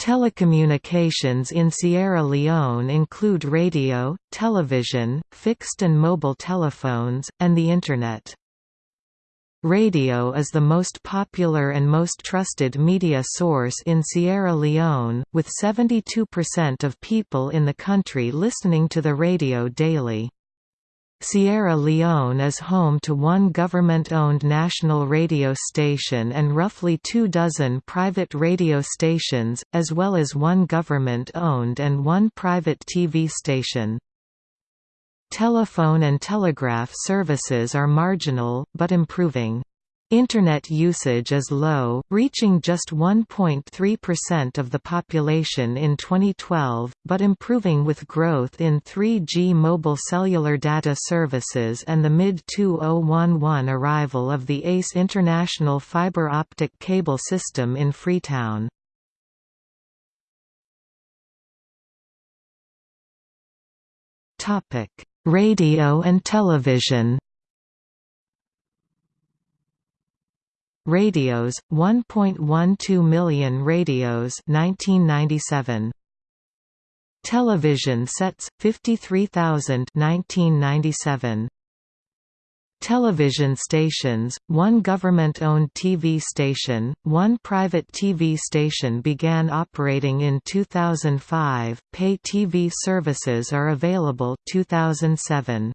Telecommunications in Sierra Leone include radio, television, fixed and mobile telephones, and the Internet. Radio is the most popular and most trusted media source in Sierra Leone, with 72% of people in the country listening to the radio daily. Sierra Leone is home to one government-owned national radio station and roughly two dozen private radio stations, as well as one government-owned and one private TV station. Telephone and telegraph services are marginal, but improving. Internet usage is low, reaching just 1.3% of the population in 2012, but improving with growth in 3G mobile cellular data services and the mid-2011 arrival of the ACE International fiber optic cable system in Freetown. Radio and television Radios, 1.12 million radios 1997. Television sets, 53,000 1997. Television stations, one government-owned TV station, one private TV station began operating in 2005, pay TV services are available 2007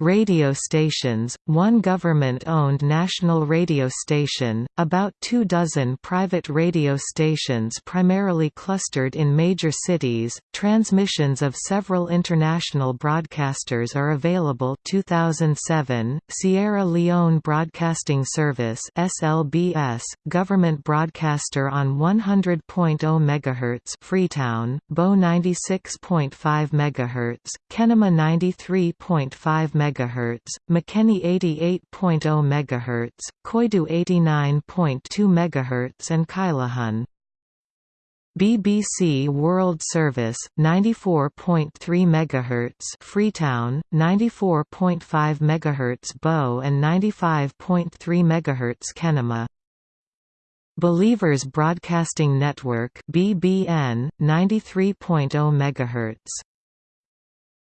radio stations, one government-owned national radio station, about two dozen private radio stations primarily clustered in major cities, transmissions of several international broadcasters are available. 2007, Sierra Leone Broadcasting Service SLBS, government broadcaster on 100.0 MHz Freetown, Bo 96.5 MHz, Kenema 93.5 MHz MHz, Makeni 88.0 MHz, Koidu 89.2 MHz and Kailahun. BBC World Service 94.3 MHz Freetown 94.5 MHz Bo and 95.3 MHz Kenema Believers Broadcasting Network BBN 93.0 MHz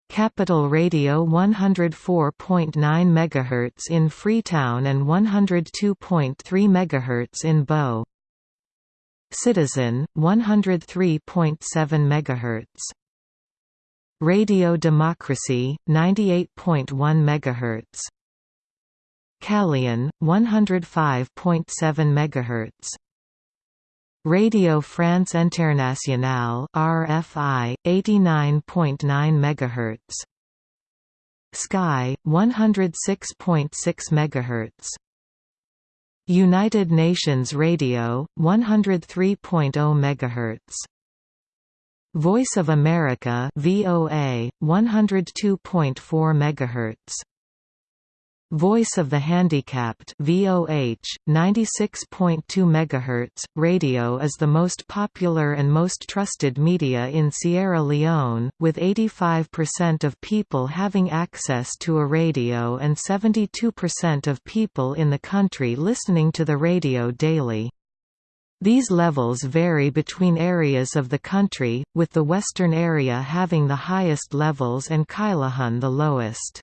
Capital Radio 104.9 MHz in Freetown and 102.3 MHz in Bo. Citizen 103.7 MHz. Radio Democracy 98.1 MHz. Calian 105.7 MHz. Radio France Internationale RFI 89.9 MHz Sky 106.6 MHz United Nations Radio 103.0 MHz Voice of America VOA 102.4 MHz Voice of the Handicapped VOH 96.2 MHz radio is the most popular and most trusted media in Sierra Leone with 85% of people having access to a radio and 72% of people in the country listening to the radio daily. These levels vary between areas of the country, with the western area having the highest levels and Kailahun the lowest.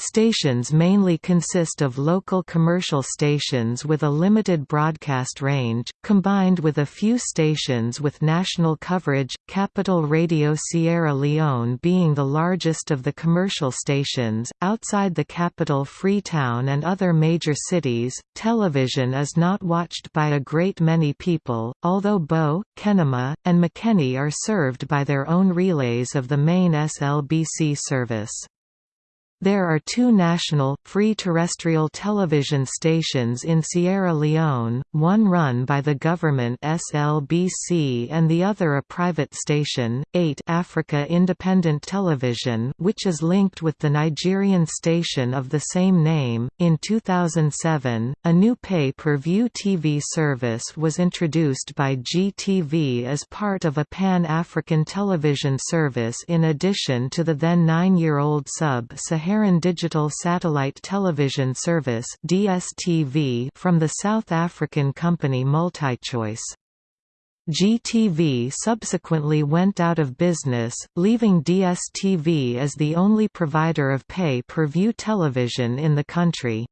Stations mainly consist of local commercial stations with a limited broadcast range, combined with a few stations with national coverage, Capital Radio Sierra Leone being the largest of the commercial stations. Outside the capital Freetown and other major cities, television is not watched by a great many people, although Bo, Kenema, and Makeni are served by their own relays of the main SLBC service. There are two national, free terrestrial television stations in Sierra Leone, one run by the government SLBC and the other a private station, 8 Africa Independent Television which is linked with the Nigerian station of the same name. In 2007, a new pay-per-view TV service was introduced by GTV as part of a pan-African television service in addition to the then nine-year-old sub-Saharan Saharan Digital Satellite Television Service (DSTV) from the South African company MultiChoice. GTV subsequently went out of business, leaving DSTV as the only provider of pay-per-view television in the country.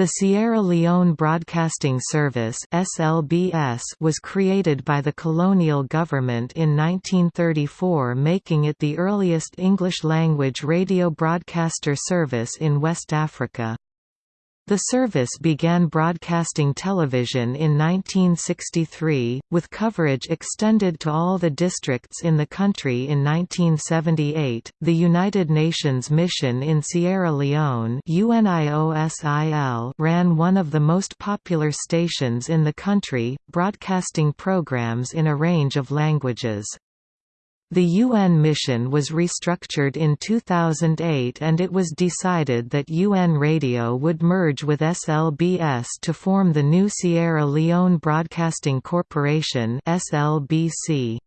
The Sierra Leone Broadcasting Service (SLBS) was created by the colonial government in 1934, making it the earliest English-language radio broadcaster service in West Africa. The service began broadcasting television in 1963, with coverage extended to all the districts in the country in 1978. The United Nations mission in Sierra Leone UNIOSIL ran one of the most popular stations in the country, broadcasting programs in a range of languages. The UN mission was restructured in 2008 and it was decided that UN Radio would merge with SLBS to form the new Sierra Leone Broadcasting Corporation SLBC.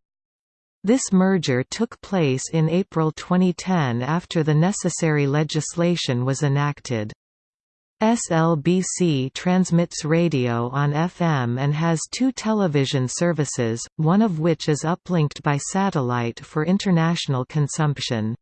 This merger took place in April 2010 after the necessary legislation was enacted. SLBC transmits radio on FM and has two television services, one of which is uplinked by satellite for international consumption.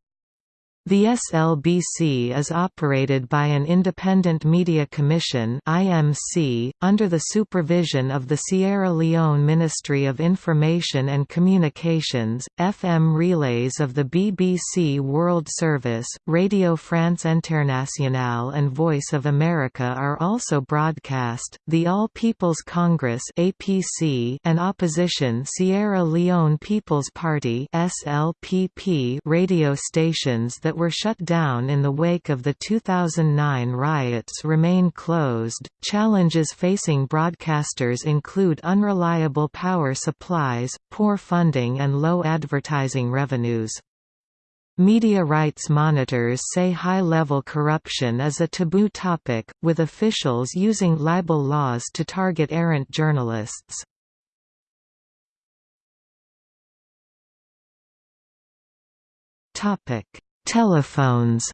The SLBC is operated by an Independent Media Commission (IMC) under the supervision of the Sierra Leone Ministry of Information and Communications. FM relays of the BBC World Service, Radio France Internationale and Voice of America are also broadcast. The All People's Congress (APC) and opposition Sierra Leone People's Party (SLPP) radio stations that that were shut down in the wake of the 2009 riots remain closed. Challenges facing broadcasters include unreliable power supplies, poor funding, and low advertising revenues. Media rights monitors say high-level corruption is a taboo topic, with officials using libel laws to target errant journalists. Topic: Telephones.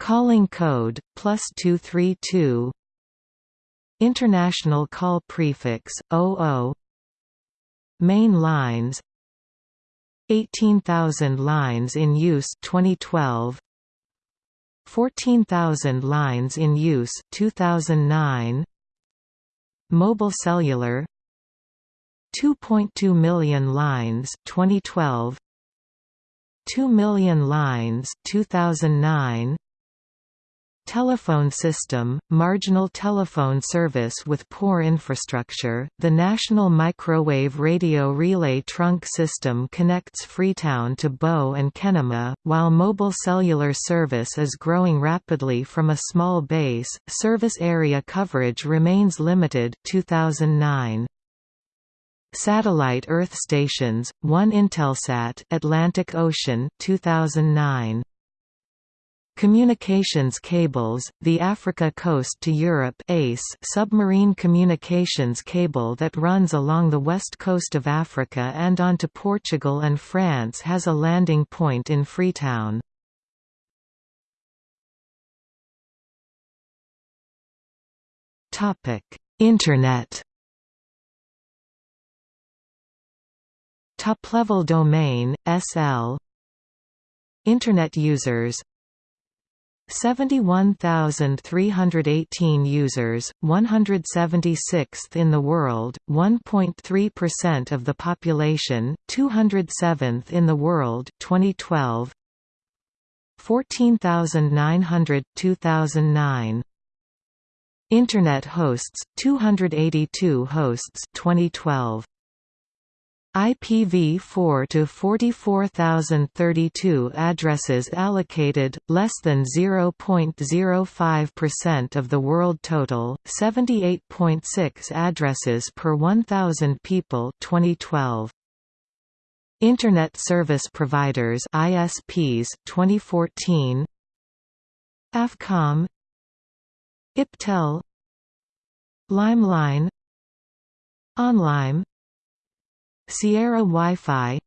Calling code, plus 232 International call prefix, 00 Main lines. 18,000 lines in use 2012 14,000 lines in use 2009 Mobile cellular 2.2 million lines 2012 2 million lines 2009 Telephone system, marginal telephone service with poor infrastructure. The National Microwave Radio Relay Trunk System connects Freetown to Bo and Kenema, while mobile cellular service is growing rapidly from a small base. Service area coverage remains limited 2009. Satellite Earth stations, 1 Intelsat Atlantic Ocean 2009. Communications cables, the Africa Coast to Europe ACE submarine communications cable that runs along the west coast of Africa and onto Portugal and France has a landing point in Freetown. Internet Top-level domain, SL Internet users. 71,318 users, 176th in the world, 1.3% of the population, 207th in the world 2012 14,900 2009 Internet hosts 282 hosts 2012 IPv4 to 44032 addresses allocated, less than 0.05% of the world total, 78.6 addresses per 1,000 people 2012. Internet Service Providers ISPs 2014 AFCOM. IPTEL. Limeline. OnLime Sierra Wi-Fi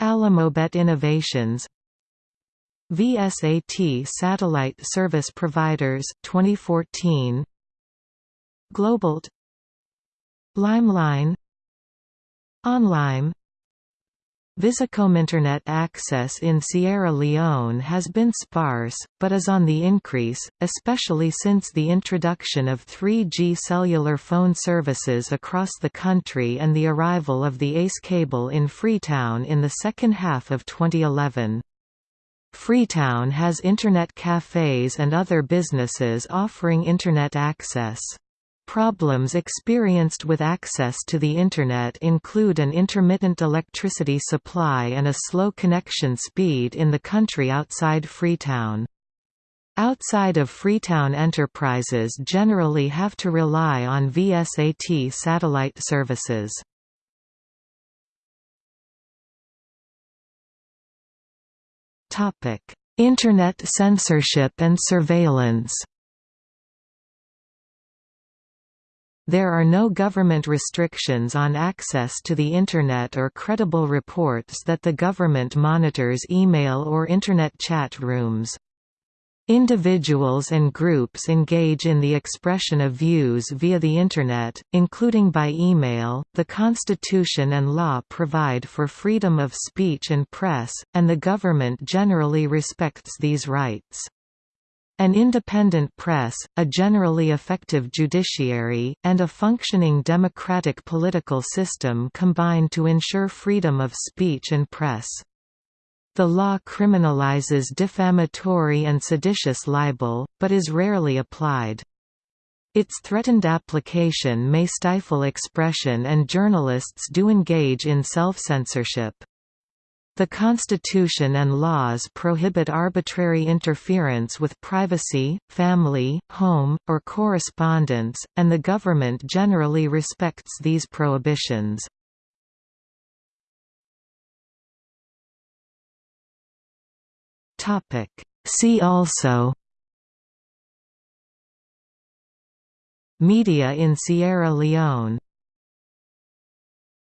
Alamobet Innovations VSAT Satellite Service Providers 2014 Globalt Limeline Onlime Visicom Internet access in Sierra Leone has been sparse, but is on the increase, especially since the introduction of 3G cellular phone services across the country and the arrival of the ACE cable in Freetown in the second half of 2011. Freetown has Internet cafes and other businesses offering Internet access. Problems experienced with access to the Internet include an intermittent electricity supply and a slow connection speed in the country outside Freetown. Outside of Freetown enterprises generally have to rely on VSAT satellite services. Internet censorship and surveillance There are no government restrictions on access to the Internet or credible reports that the government monitors email or Internet chat rooms. Individuals and groups engage in the expression of views via the Internet, including by email. The Constitution and law provide for freedom of speech and press, and the government generally respects these rights. An independent press, a generally effective judiciary, and a functioning democratic political system combine to ensure freedom of speech and press. The law criminalizes defamatory and seditious libel, but is rarely applied. Its threatened application may stifle expression and journalists do engage in self-censorship. The Constitution and laws prohibit arbitrary interference with privacy, family, home, or correspondence, and the government generally respects these prohibitions. See also Media in Sierra Leone